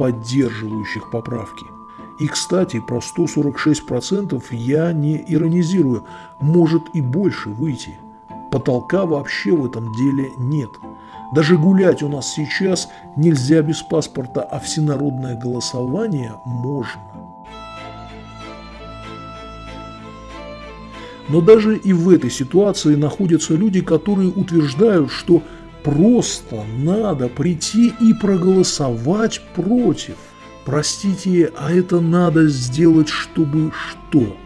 поддерживающих поправки. И, кстати, про 146% я не иронизирую, может и больше выйти. Потолка вообще в этом деле нет. Даже гулять у нас сейчас нельзя без паспорта, а всенародное голосование можно. Но даже и в этой ситуации находятся люди, которые утверждают, что просто надо прийти и проголосовать против. Простите, а это надо сделать, чтобы что?